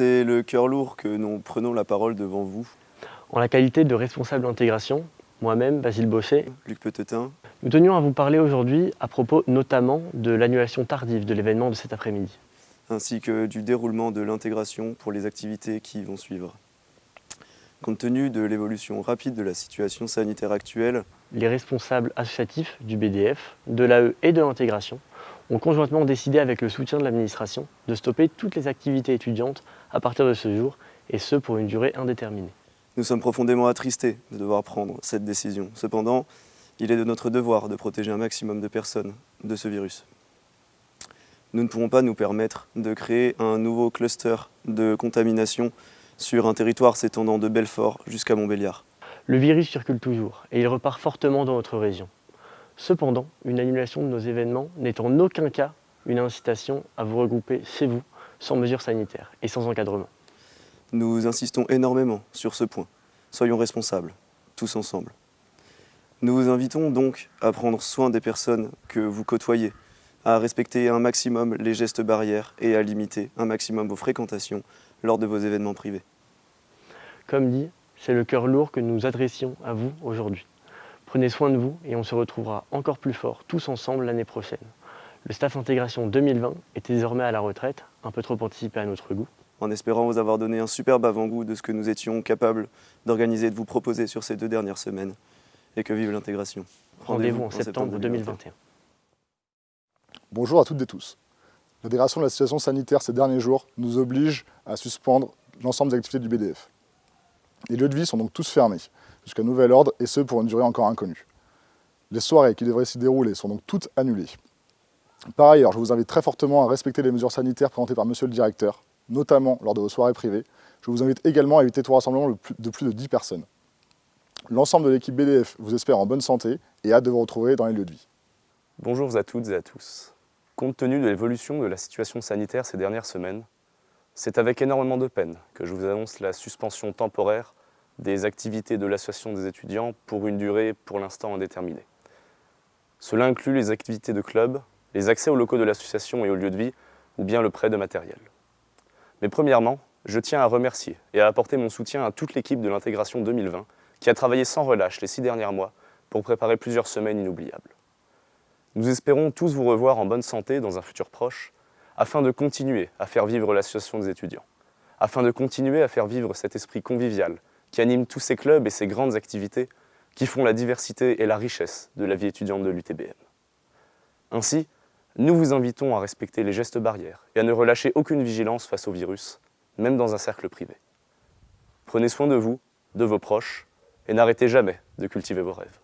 C'est le cœur lourd que nous prenons la parole devant vous. En la qualité de responsable d'intégration, moi-même, Basile Bosset, Luc Petetin, nous tenions à vous parler aujourd'hui à propos notamment de l'annulation tardive de l'événement de cet après-midi. ainsi que du déroulement de l'intégration pour les activités qui vont suivre. Compte tenu de l'évolution rapide de la situation sanitaire actuelle, Les responsables associatifs du BDF, de l'AE et de l'intégration ont conjointement décidé avec le soutien de l'administration de stopper toutes les activités étudiantes à partir de ce jour et ce pour une durée indéterminée. nous sommes profondément attristés de devoir prendre cette décision. Cependant, il est de notre devoir de protéger un maximum de personnes de ce virus. Nous ne pourrons pas nous permettre de créer un nouveau cluster de contamination sur un territoire s'étendant de Belfort jusqu'à Montbéliard. Le virus circule toujours et il repart fortement dans notre région. Cependant, une annulation de nos événements n'est en aucun cas une incitation à vous regrouper chez vous sans mesures sanitaires et sans encadrement. Nous insistons énormément sur ce point. Soyons responsables, tous ensemble. Nous vous invitons donc à prendre soin des personnes que vous côtoyez, à respecter un maximum les gestes barrières et à limiter un maximum vos fréquentations lors de vos événements privés. Comme dit, c'est le cœur lourd que nous adressions à vous aujourd'hui. Prenez soin de vous et on se retrouvera encore plus fort tous ensemble l'année prochaine. Le staff intégration 2020 est désormais à la retraite, un peu trop anticipé à notre goût. en espérant vous avoir donné un superbe avant-goût de ce que nous étions capables d'organiser et de vous proposer sur ces deux dernières semaines. Et que vive l'intégration. Rendez-vous en septembre 2021. Bonjour à toutes et tous. La dégradation de la situation sanitaire ces derniers jours nous oblige à suspendre l'ensemble des activités du BDF. Les lieux de vie sont donc tous fermés, jusqu'à nouvel ordre, et ce pour une durée encore inconnue. Les soirées qui devraient s'y dérouler sont donc toutes annulées. Par ailleurs, je vous invite très fortement à respecter les mesures sanitaires présentées par Monsieur le Directeur, notamment lors de vos soirées privées. Je vous invite également à éviter tout rassemblement de plus- de plus de 10 personnes. L'ensemble de l'équipe BDF vous espère en bonne santé et hâte de vous retrouver dans les lieux de vie. Bonjour à toutes et à tous. Compte tenu de l'évolution de la situation sanitaire ces dernières semaines, c'est avec énormément de peine que je vous annonce la suspension temporaire des activités de l'association des étudiants pour une durée pour l'instant indéterminée. Cela inclut les activités de club, les accès aux locaux de l'association et aux lieux de vie, ou bien le prêt de matériel. Mais premièrement, je tiens à remercier et à apporter mon soutien à toute l'équipe de l'intégration 2020 qui a travaillé sans relâche les six derniers mois pour préparer plusieurs semaines inoubliables. Nous espérons tous vous revoir en bonne santé dans un futur proche, afin de continuer à faire vivre l'association des étudiants, afin de continuer à faire vivre cet esprit convivial qui anime tous ces clubs et ces grandes activités qui font la diversité et la richesse de la vie étudiante de l'UTBM. Ainsi, nous vous invitons à respecter les gestes barrières et à ne relâcher aucune vigilance face au virus, même dans un cercle privé. Prenez soin de vous, de vos proches, et n'arrêtez jamais de cultiver vos rêves.